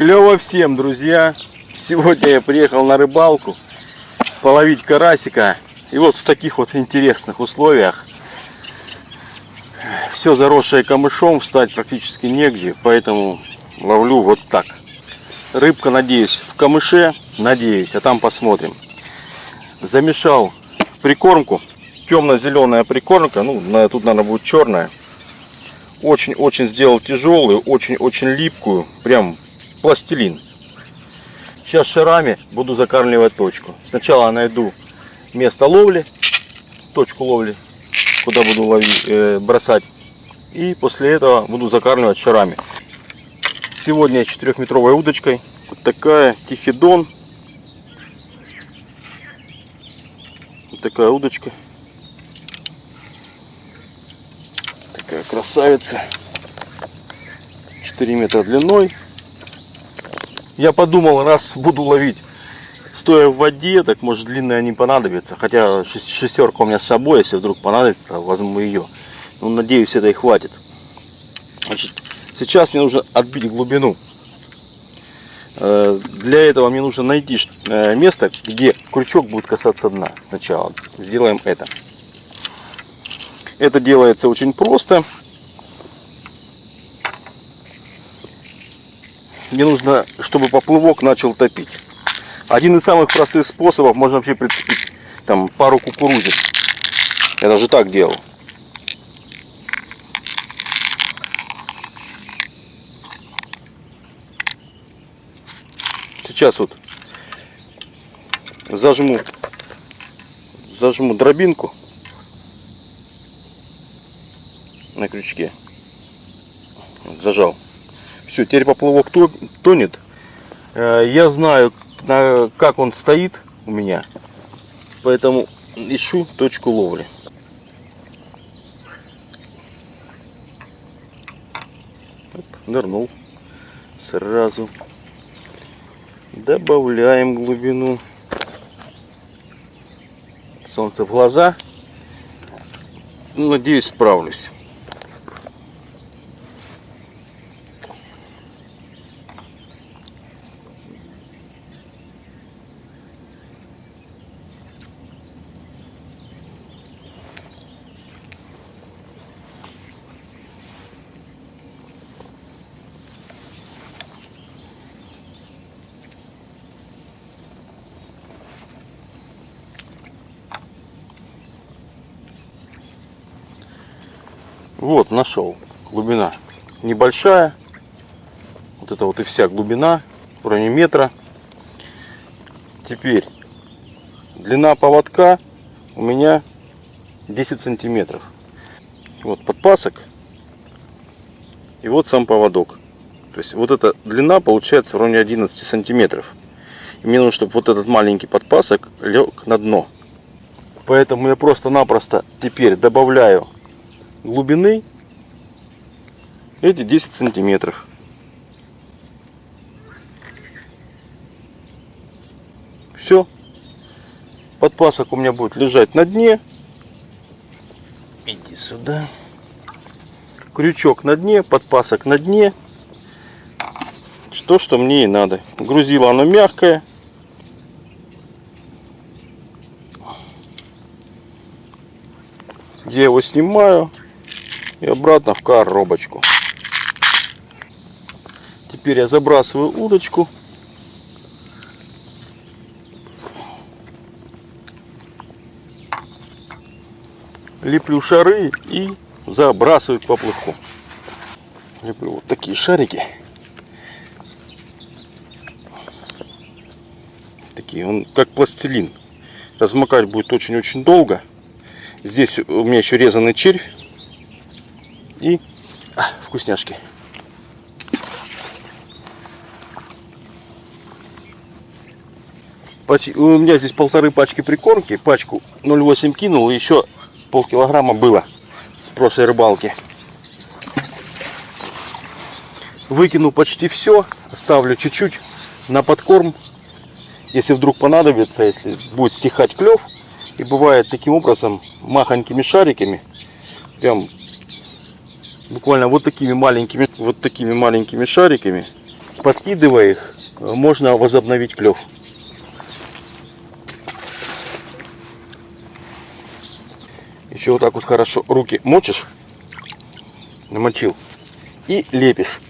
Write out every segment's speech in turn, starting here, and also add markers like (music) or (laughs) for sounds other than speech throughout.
Клево всем, друзья! Сегодня я приехал на рыбалку половить карасика. И вот в таких вот интересных условиях. Все заросшее камышом, встать практически негде, поэтому ловлю вот так. Рыбка, надеюсь, в камыше, надеюсь, а там посмотрим. Замешал прикормку, темно-зеленая прикормка, ну, тут, наверное, будет черная. Очень-очень сделал тяжелую, очень-очень липкую, прям пластилин. Сейчас шарами буду закармливать точку. Сначала найду место ловли, точку ловли, куда буду ловить, э, бросать. И после этого буду закармливать шарами. Сегодня четырехметровой удочкой. Вот такая тихидон. Вот такая удочка. Такая красавица. 4 метра длиной. Я подумал, раз буду ловить стоя в воде, так может длинная не понадобится. Хотя шестерка у меня с собой, если вдруг понадобится, возьму ее. Ну, надеюсь, это и хватит. Значит, сейчас мне нужно отбить глубину. Э, для этого мне нужно найти э, место, где крючок будет касаться дна. Сначала сделаем это. Это делается очень просто. Мне нужно, чтобы поплывок начал топить. Один из самых простых способов, можно вообще прицепить там пару кукурузин. Я даже так делал. Сейчас вот зажму, зажму дробинку на крючке. Зажал. Все, теперь поплавок тонет. Э, я знаю, как он стоит у меня. Поэтому ищу точку ловли. Нырнул. Сразу. Добавляем глубину. Солнце в глаза. Надеюсь, справлюсь. Вот, нашел. Глубина небольшая. Вот это вот и вся глубина, в районе метра. Теперь длина поводка у меня 10 сантиметров. Вот подпасок. И вот сам поводок. То есть вот эта длина получается в районе 11 сантиметров. И мне нужно, чтобы вот этот маленький подпасок лег на дно. Поэтому я просто-напросто теперь добавляю глубины эти 10 сантиметров. Все. Подпасок у меня будет лежать на дне. Иди сюда. Крючок на дне, подпасок на дне. Что, что мне и надо. Грузило оно мягкое. Я его снимаю и обратно в коробочку. Теперь я забрасываю удочку. Леплю шары и забрасываю к поплавку. Леплю вот такие шарики. Такие, он как пластилин. Размокать будет очень-очень долго. Здесь у меня еще резанный червь и а, вкусняшки. У меня здесь полторы пачки прикормки. Пачку 0,8 кинул. Еще полкилограмма было с прошлой рыбалки. Выкину почти все. Оставлю чуть-чуть на подкорм. Если вдруг понадобится, если будет стихать клев. И бывает таким образом махонькими шариками. Прям буквально вот такими маленькими, вот такими маленькими шариками подкидывая их, можно возобновить клев. Еще вот так вот хорошо руки мочишь, намочил, и лепишь.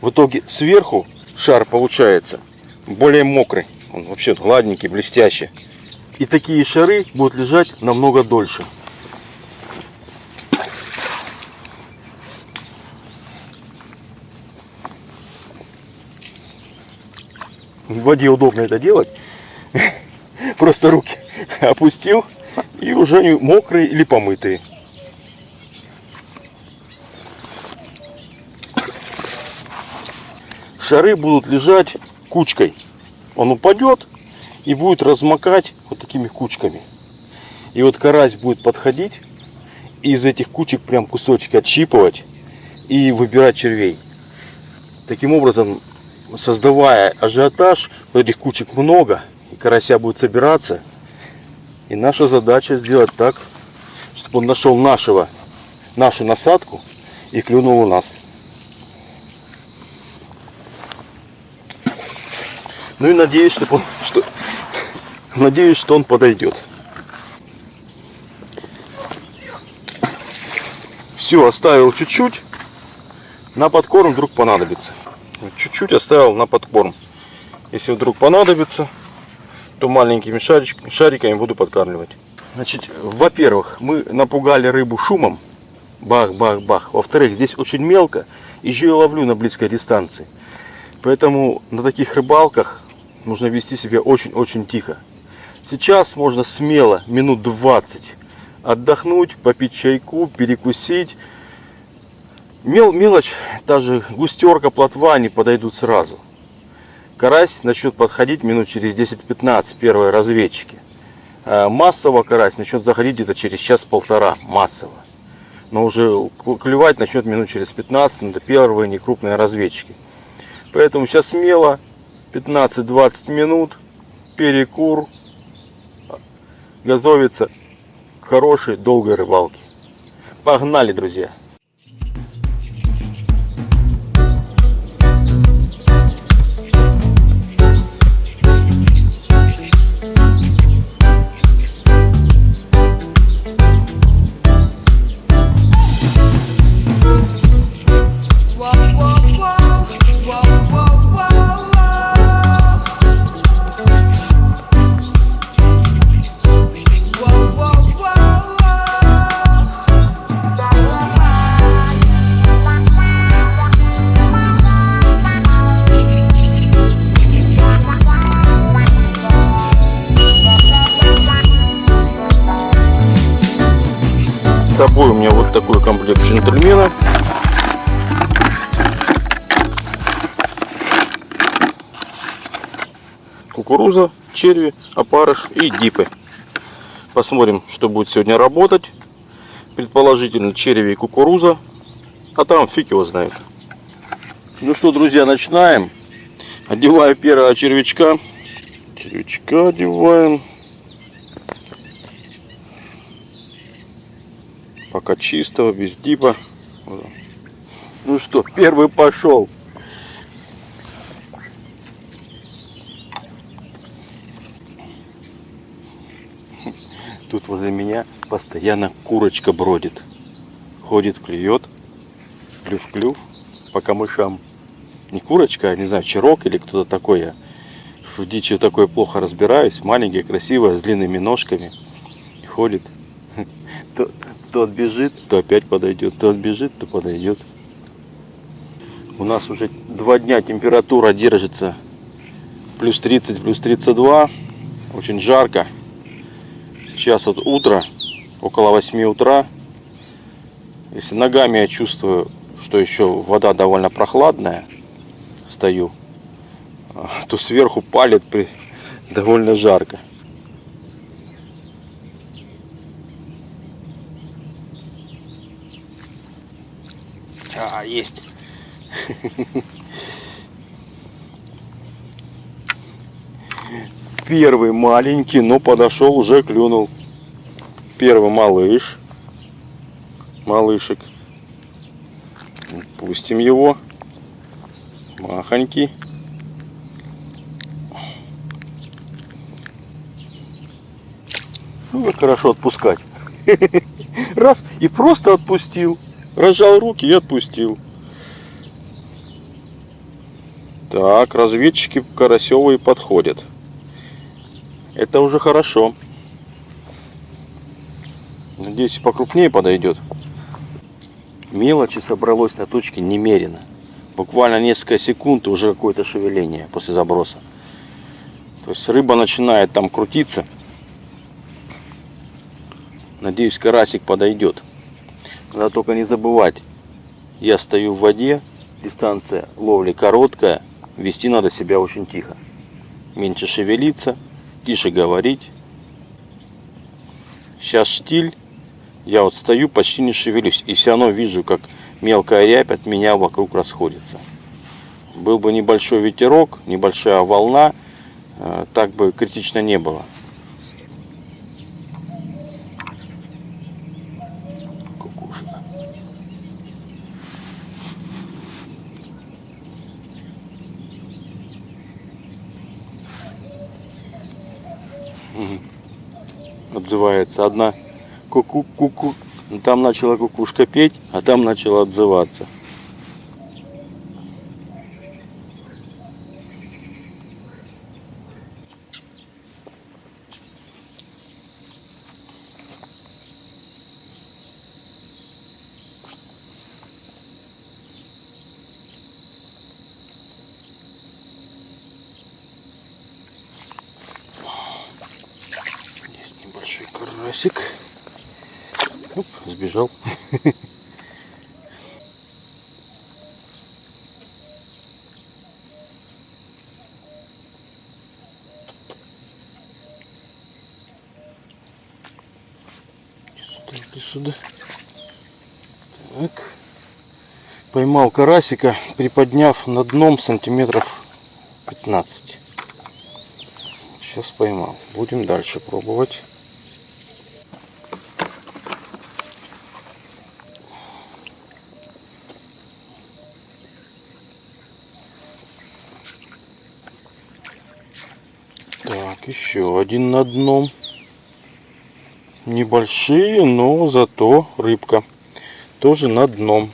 В итоге сверху шар получается более мокрый. Он вообще гладненький, блестящий. И такие шары будут лежать намного дольше. В воде удобно это делать. (laughs) Просто руки опустил и уже они мокрые или помытые. Шары будут лежать кучкой. Он упадет и будет размокать вот такими кучками. И вот карась будет подходить и из этих кучек прям кусочки отщипывать и выбирать червей. Таким образом, создавая ажиотаж, вот этих кучек много, и карася будет собираться. И наша задача сделать так, чтобы он нашел нашего, нашу насадку и клюнул у нас. Ну и надеюсь, что он, что, надеюсь, что он подойдет. Все, оставил чуть-чуть. На подкорм вдруг понадобится. Чуть-чуть оставил на подкорм. Если вдруг понадобится, то маленькими шарик, шариками буду подкармливать. Значит, во-первых, мы напугали рыбу шумом. Бах-бах-бах. Во-вторых, здесь очень мелко. И еще я ловлю на близкой дистанции. Поэтому на таких рыбалках нужно вести себя очень-очень тихо. Сейчас можно смело минут 20 отдохнуть, попить чайку, перекусить. Мел, мелочь, даже густерка, плотва, они подойдут сразу. Карась начнет подходить минут через 10-15, первые разведчики. А массово карась начнет заходить где-то через час-полтора, массово. Но уже клевать начнет минут через 15, но это первые некрупные разведчики. Поэтому сейчас смело 15-20 минут, перекур, готовится к хорошей долгой рыбалке. Погнали, друзья! Комплект джентльмена. Кукуруза, черви, опарыш и дипы. Посмотрим, что будет сегодня работать. Предположительно черви и кукуруза. А там фиг его знает. Ну что, друзья, начинаем. Одеваю первого червячка. Червячка одеваем. Пока чистого, без дипа. Ну что, первый пошел. Тут возле меня постоянно курочка бродит. Ходит, клюет. Клюв-клюв по камышам. Не курочка, а не знаю, черок или кто-то такой. Я в дичи такой плохо разбираюсь. Маленькая, красивая, с длинными ножками. Ходит. (laughs) То, отбежит, то опять подойдет, то отбежит, то подойдет. У нас уже два дня температура держится плюс 30, плюс 32. Очень жарко. Сейчас вот утро, около 8 утра. Если ногами я чувствую, что еще вода довольно прохладная, стою, то сверху палит при... довольно жарко. А, есть. Первый маленький, но подошел, уже клюнул. Первый малыш. Малышек. Пустим его. махоньки. Ну, как хорошо отпускать. (laughs) Раз, и просто отпустил. Разжал руки и отпустил. Так, разведчики Карасевые подходят. Это уже хорошо. Надеюсь, покрупнее подойдет. Мелочи собралось на точке немерено. Буквально несколько секунд и уже какое-то шевеление после заброса. То есть рыба начинает там крутиться. Надеюсь, карасик подойдет. Надо только не забывать. Я стою в воде, дистанция ловли короткая. Вести надо себя очень тихо. Меньше шевелиться, тише говорить. Сейчас штиль. Я вот стою, почти не шевелюсь. И все равно вижу, как мелкая рябь от меня вокруг расходится. Был бы небольшой ветерок, небольшая волна, э, так бы критично не было. Отзывается одна ку-ку-ку-ку. Там начала кукушка петь, а там начала отзываться. Карасик. Оп, сбежал. Сюда. Так. Поймал карасика, приподняв на дном сантиметров 15. Сейчас поймал. Будем дальше пробовать. Еще один на дном. Небольшие, но зато рыбка. Тоже на дном.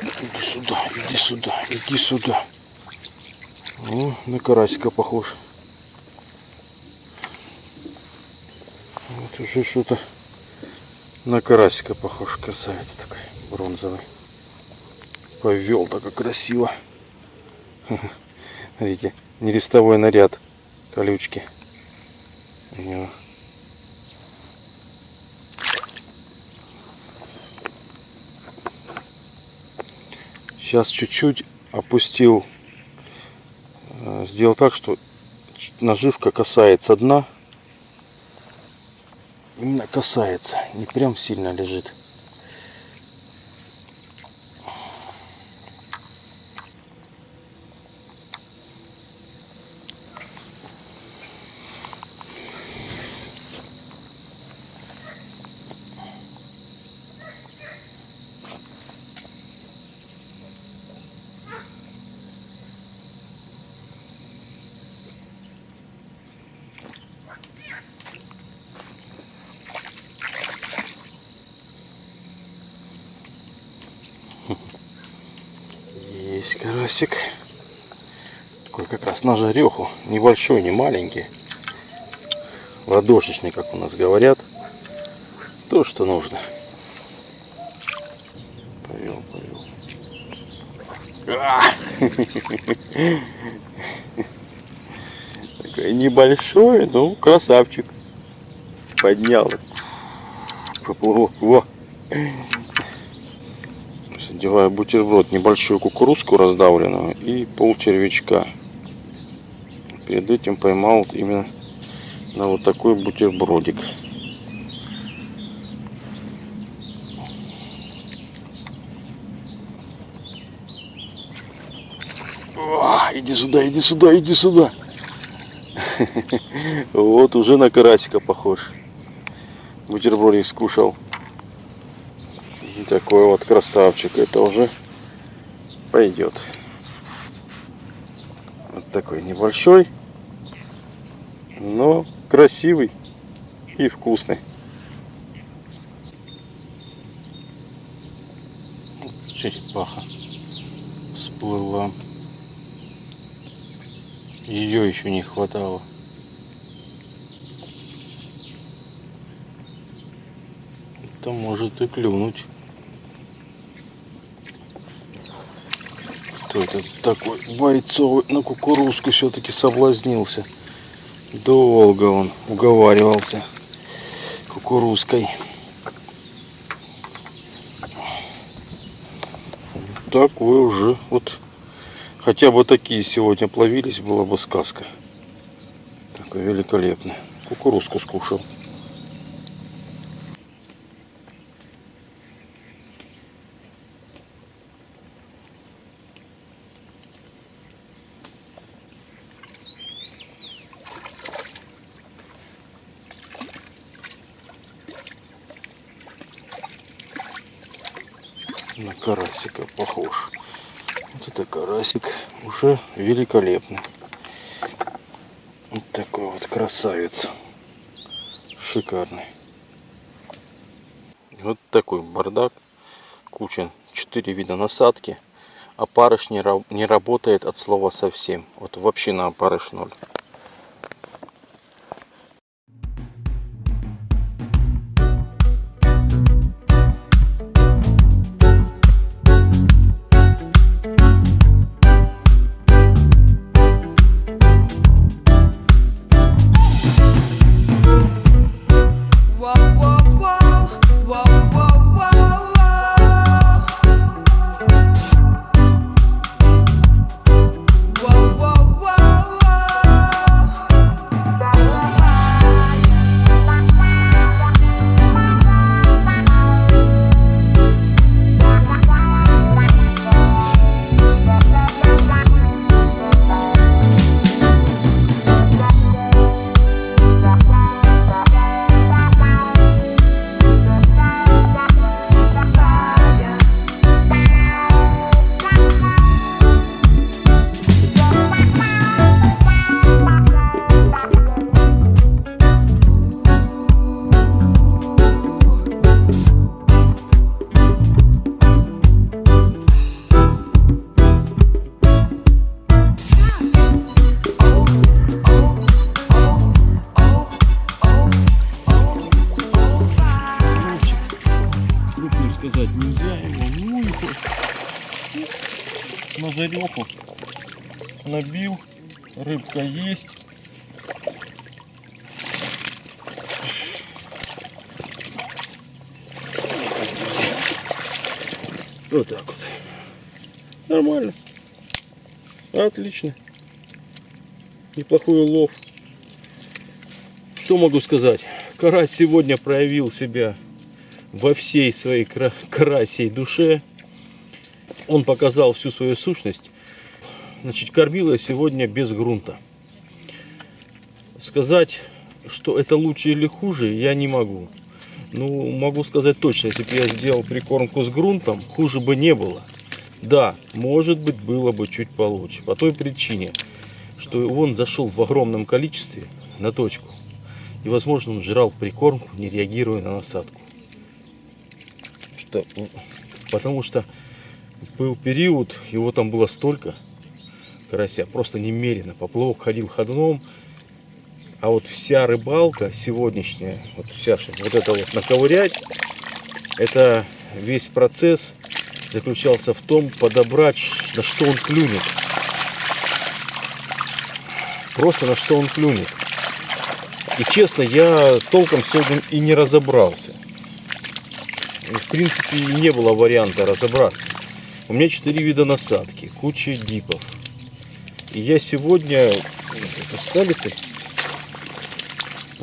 Иди сюда, иди сюда, иди сюда. О, на карасика похож. Вот уже что-то на карасика похож красавец такой бронзовый. Повел так красиво. (laughs) Видите, нерестовой наряд колючки. У него. Сейчас чуть-чуть опустил, э, сделал так, что наживка касается дна. Именно касается, не прям сильно лежит. Есть карасик. Такой как раз на жареху. Небольшой, не маленький. Ладошечный, как у нас говорят. То, что нужно. Повел, повел. А! (laughs) Такой небольшой, ну красавчик. Поднял. Поплыл. Во. Одеваю бутерброд, небольшую кукурузку раздавленную и пол червячка. Перед этим поймал именно на вот такой бутербродик. Иди сюда, иди сюда, иди сюда. (laughs) Вот уже на карасика похож. бутербродик скушал. Такой вот красавчик. Это уже пойдет. Вот такой небольшой, но красивый и вкусный. черепаха всплыла. Ее еще не хватало. Это может и клюнуть. Кто это такой бойцовый на кукурузку все-таки соблазнился. Долго он уговаривался кукурузкой. такой уже вот хотя бы такие сегодня плавились была бы сказка такой великолепный кукурузку скушал на карасика похож. Вот это карасик уже великолепный. Вот такой вот красавец. Шикарный. Вот такой бардак. Куча. Четыре вида насадки. А парыш не, не работает от слова совсем. Вот вообще на парыш ноль. Рыбка есть. Вот так вот. Нормально. Отлично. Неплохой улов. Что могу сказать? Карась сегодня проявил себя во всей своей карасей душе он показал всю свою сущность. Значит, кормила сегодня без грунта. Сказать, что это лучше или хуже, я не могу. Ну, могу сказать точно, если бы я сделал прикормку с грунтом, хуже бы не было. Да, может быть, было бы чуть получше. По той причине, что он зашел в огромном количестве на точку. И, возможно, он жрал прикормку, не реагируя на насадку. Что, потому что был период, его там было столько, карася, просто немерено. Поплавок ходил ходуном. А вот вся рыбалка сегодняшняя, вот вся, чтобы вот это вот наковырять, это весь процесс заключался в том, подобрать, на что он клюнет. Просто на что он клюнет. И честно, я толком сегодня и не разобрался. В принципе, не было варианта разобраться. У меня 4 вида насадки, куча дипов. И я сегодня... Поставили-то?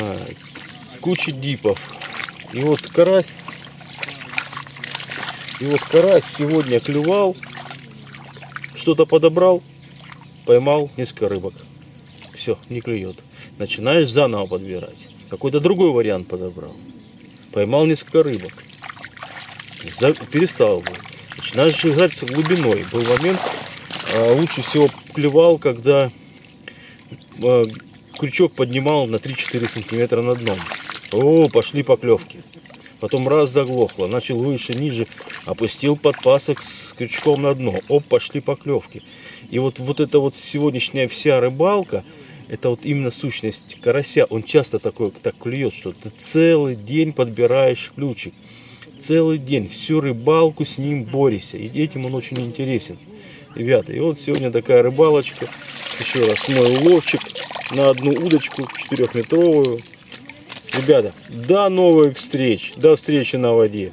А, куча дипов. И вот карась. И вот карась сегодня клювал. Что-то подобрал. Поймал несколько рыбок. Все, не клюет. Начинаешь заново подбирать. Какой-то другой вариант подобрал. поймал несколько рыбок. За- перестал бы. Начинаешь жигать с глубиной. Был момент, а, лучше всего клевал, когда а, крючок поднимал на 3-4 сантиметра над дном. О, пошли поклевки. Потом раз заглохло, начал выше, ниже, опустил подпасок с крючком на дно. Оп, пошли поклевки. И вот, вот эта вот сегодняшняя вся рыбалка, это вот именно сущность карася. Он часто такой, так клюет, что ты целый день подбираешь ключик. Целый день, всю рыбалку с ним борешься. И этим он очень интересен. Ребята, и вот сегодня такая рыбалочка. Еще раз мой уловчик на одну удочку четырехметровую. Ребята, до новых встреч, до встречи на воде.